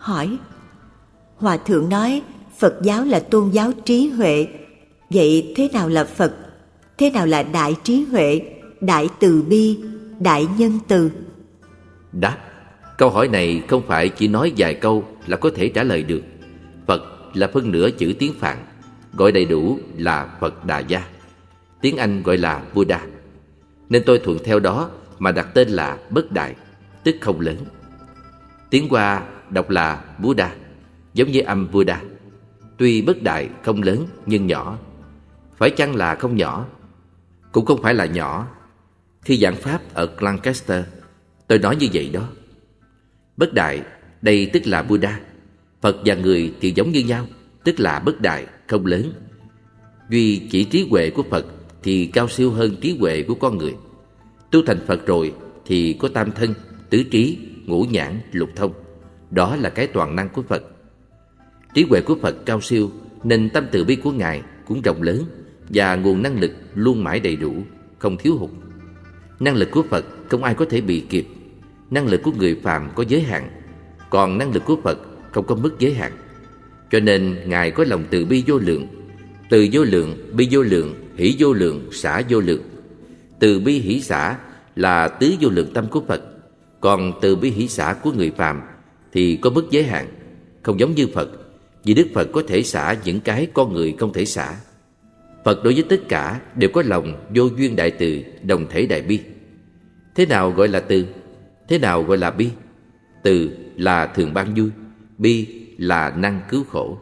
hỏi. Hòa thượng nói Phật giáo là tôn giáo trí huệ. Vậy thế nào là Phật? Thế nào là đại trí huệ, đại từ bi, đại nhân từ? Đáp Câu hỏi này không phải chỉ nói vài câu là có thể trả lời được. Phật là phân nửa chữ tiếng Phạn Gọi đầy đủ là Phật Đà Gia. Tiếng Anh gọi là Buddha. Nên tôi thuận theo đó mà đặt tên là Bất Đại Tức không lớn. Tiếng Hoa đọc là Buddha Giống như âm Buddha. Tuy bất đại không lớn nhưng nhỏ. Phải chăng là không nhỏ? Cũng không phải là nhỏ. Khi giảng Pháp ở Lancaster Tôi nói như vậy đó. Bất đại Đây tức là Buddha. Phật và người thì giống như nhau Tức là bất đại, không lớn. Duy chỉ trí huệ của Phật Thì cao siêu hơn trí huệ của con người. Tu thành Phật rồi Thì có tam thân, tứ trí, ngũ nhãn, lục thông. Đó là cái toàn năng của Phật. Trí huệ của Phật cao siêu Nên tâm từ bi của Ngài cũng rộng lớn Và nguồn năng lực luôn mãi đầy đủ Không thiếu hụt. Năng lực của Phật không ai có thể bị kịp. Năng lực của người phàm có giới hạn Còn năng lực của Phật không có mức giới hạn. Cho nên Ngài có lòng từ bi vô lượng Từ vô lượng, bi vô lượng, hỷ vô lượng, xả vô lượng. Từ bi hỷ xả là tứ vô lượng tâm của Phật Còn từ bi hỷ xả của người phàm thì có mức giới hạn Không giống như Phật Vì Đức Phật có thể xả những cái con người không thể xả Phật đối với tất cả đều có lòng vô duyên đại từ, đồng thể đại bi Thế nào gọi là từ? Thế nào gọi là bi? Từ là thường ban vui Bi là năng cứu khổ